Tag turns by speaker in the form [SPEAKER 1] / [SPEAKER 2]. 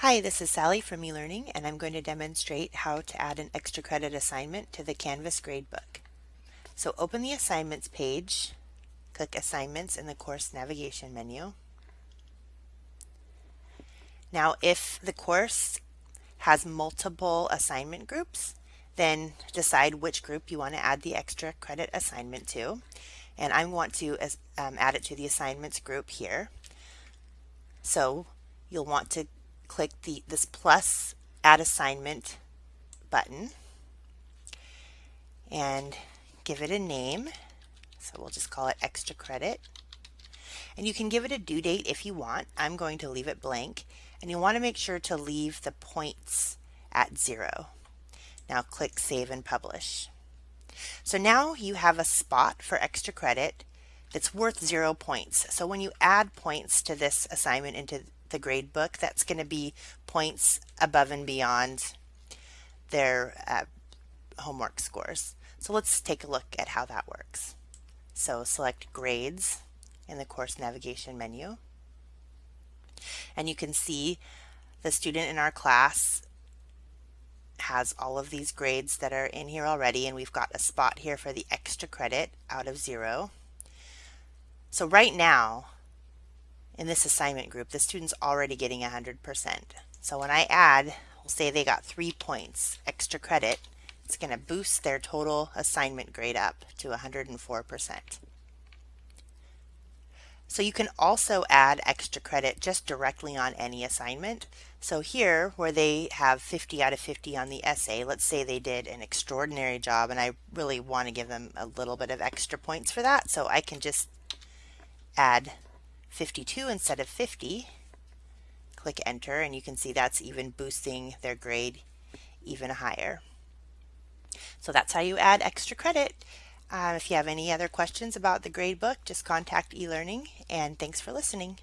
[SPEAKER 1] Hi, this is Sally from eLearning and I'm going to demonstrate how to add an extra credit assignment to the Canvas gradebook. So open the assignments page, click assignments in the course navigation menu. Now if the course has multiple assignment groups, then decide which group you want to add the extra credit assignment to. And I want to um, add it to the assignments group here. So you'll want to click the this plus add assignment button and give it a name. So we'll just call it extra credit. And you can give it a due date if you want. I'm going to leave it blank. And you want to make sure to leave the points at zero. Now click Save and Publish. So now you have a spot for extra credit that's worth zero points. So when you add points to this assignment into the grade book, that's going to be points above and beyond their uh, homework scores. So let's take a look at how that works. So select grades in the course navigation menu. And you can see the student in our class has all of these grades that are in here already and we've got a spot here for the extra credit out of zero. So right now in this assignment group, the student's already getting 100%. So when I add, we'll say they got three points extra credit, it's going to boost their total assignment grade up to 104%. So you can also add extra credit just directly on any assignment. So here, where they have 50 out of 50 on the essay, let's say they did an extraordinary job and I really want to give them a little bit of extra points for that. So I can just add 52 instead of 50. Click enter and you can see that's even boosting their grade even higher. So that's how you add extra credit. Uh, if you have any other questions about the gradebook, just contact eLearning and thanks for listening.